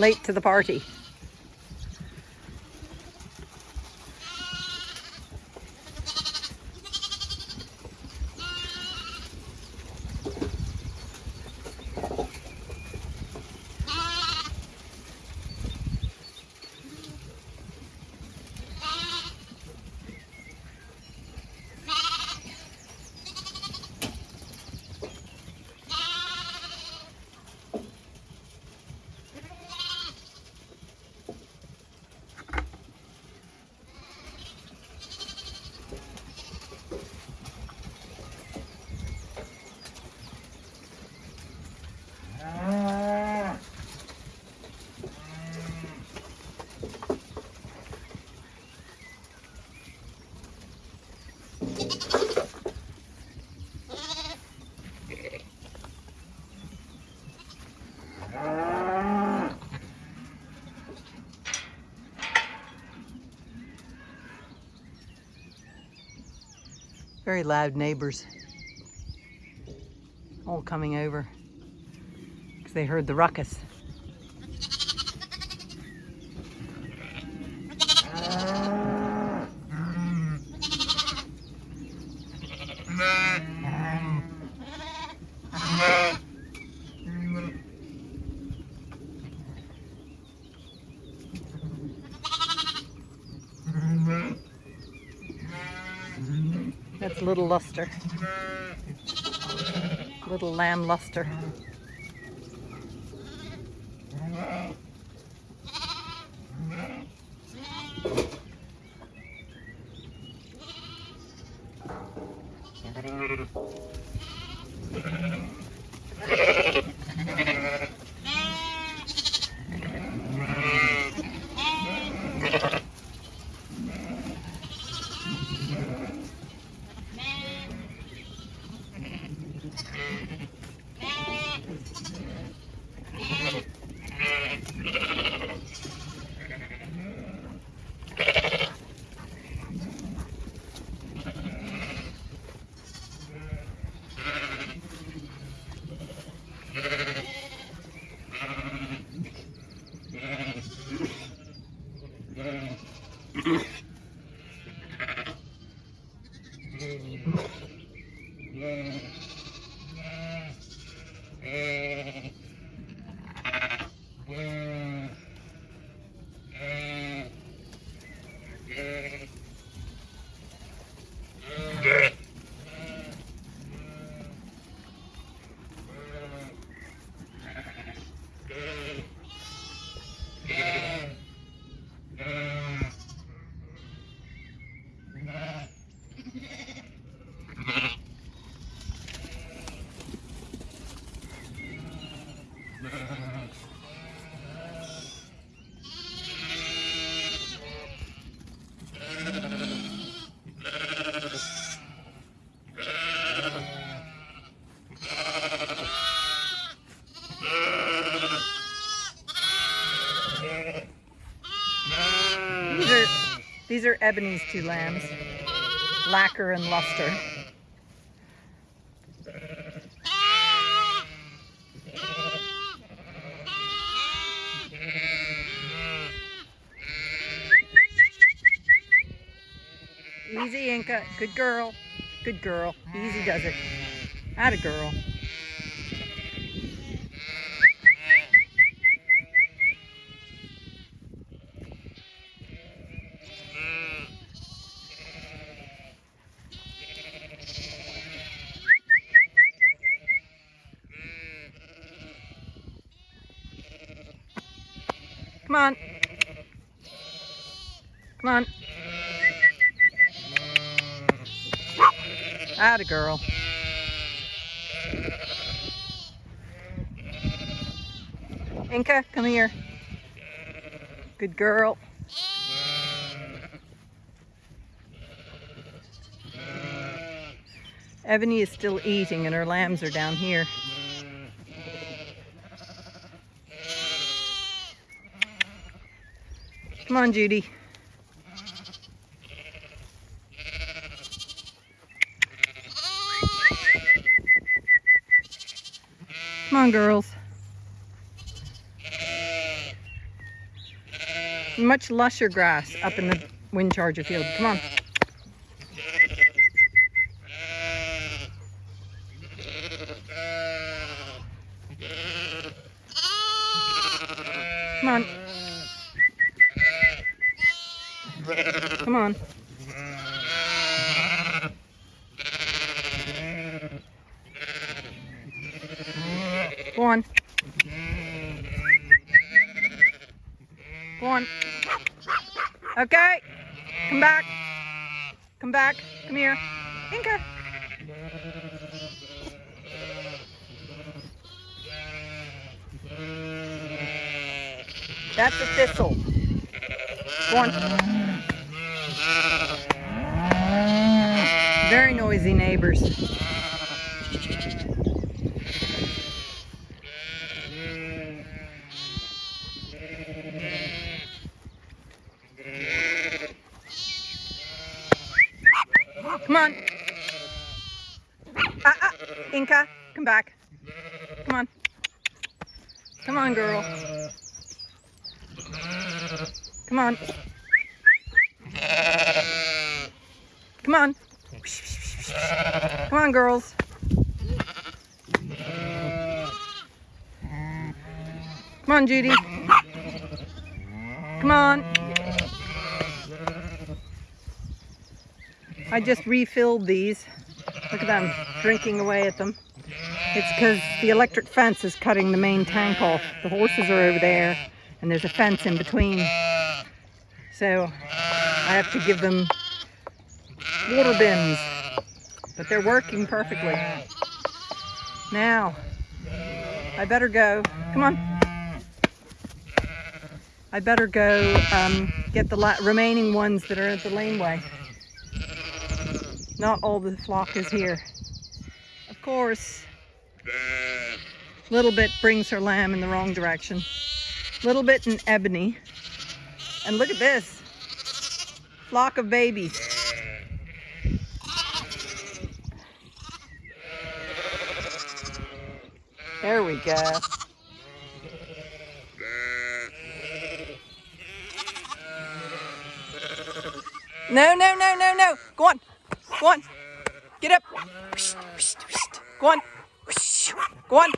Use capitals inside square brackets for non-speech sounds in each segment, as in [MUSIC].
late to the party. Very loud neighbors. All coming over because they heard the ruckus. That's little Luster. Little lamb Luster. These are Ebony's two lambs, Lacquer and Luster. Easy, Inca. Good girl. Good girl. Easy does it. Atta girl. Come on. Come on. Atta girl. Inca, come here. Good girl. Ebony is still eating and her lambs are down here. Come on, Judy. Come on, girls. Much lusher grass up in the wind charger field. Come on. Come on. Go on. Go on. Okay. Come back. Come back. Come here. Inca. That's a thistle. Go on. Very noisy neighbors. Come on. Ah, ah. Inca, come back. Come on. Come on, girl. Come on. Come on. Come on, girls. Come on, Judy. Come on. I just refilled these. Look at them drinking away at them. It's because the electric fence is cutting the main tank off. The horses are over there and there's a fence in between. So I have to give them water bins, but they're working perfectly. Now, I better go. Come on. I better go um, get the remaining ones that are at the laneway. Not all the flock is here. Of course, Little Bit brings her lamb in the wrong direction. Little Bit and Ebony. And look at this. Flock of babies. There we go. No, no, no, no, no. Go on. Go on. Get up. Go on. Go on.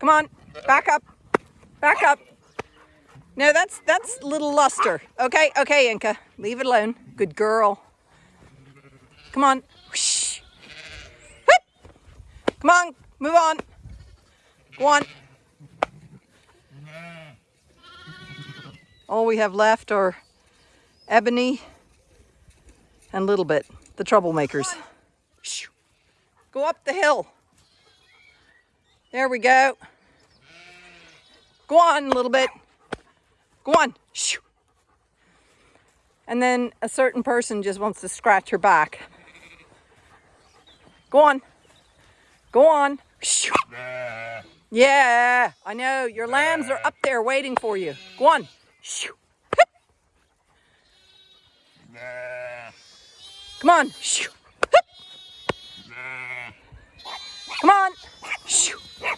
Come on. Back up. Back up. No, that's that's little luster. Okay, okay, Inca. Leave it alone. Good girl. Come on. Come on. Move on. Go on. All we have left are Ebony and Little Bit, the troublemakers. Go up the hill. There we go. Go on a little bit. Go on. And then a certain person just wants to scratch her back. Go on. Go on. Yeah, I know. Your lambs are up there waiting for you. Go on. Come on. Come on.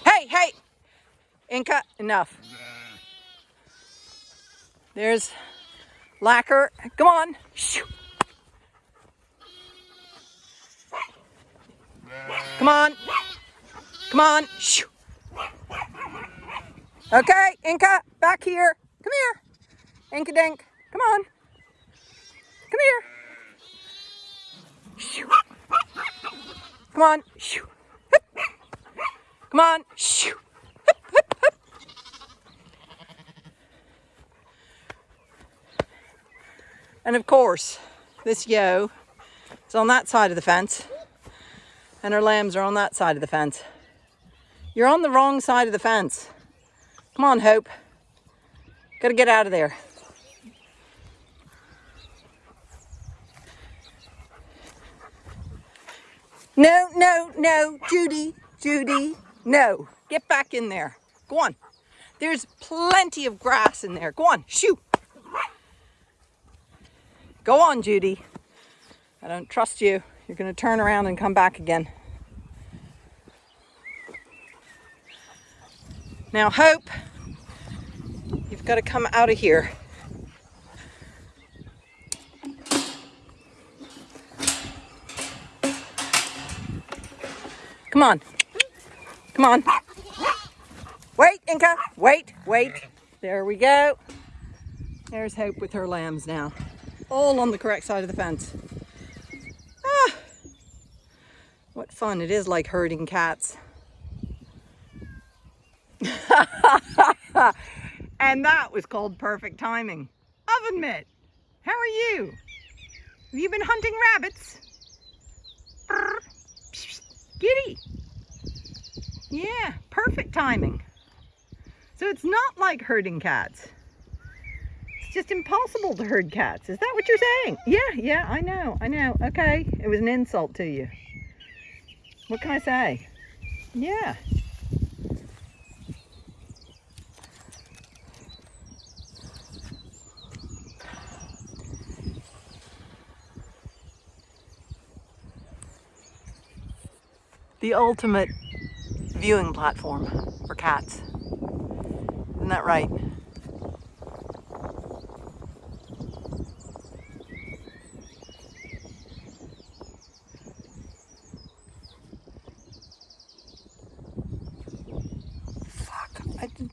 Hey, hey. Inca, enough. There's lacquer. Come on. Come on. Come on. Okay, Inca, back here. Come here. Inca Dink. Come on. Come here. Come on. Come on. And of course, this yo is on that side of the fence and her lambs are on that side of the fence. You're on the wrong side of the fence. Come on, Hope. Gotta get out of there. No, no, no, Judy, Judy, no. Get back in there. Go on. There's plenty of grass in there. Go on, shoot. Go on, Judy. I don't trust you. You're going to turn around and come back again. Now, Hope, you've Got to come out of here. Come on. Come on. Wait, Inca. Wait, wait. There we go. There's Hope with her lambs now. All on the correct side of the fence. Ah, what fun it is like herding cats. [LAUGHS] and that was called perfect timing. Oven mitt, how are you? Have you been hunting rabbits? [LAUGHS] Giddy. Yeah, perfect timing. So it's not like herding cats. It's just impossible to herd cats. Is that what you're saying? Yeah, yeah, I know, I know. Okay, it was an insult to you. What can I say? Yeah. The ultimate viewing platform for cats. Isn't that right?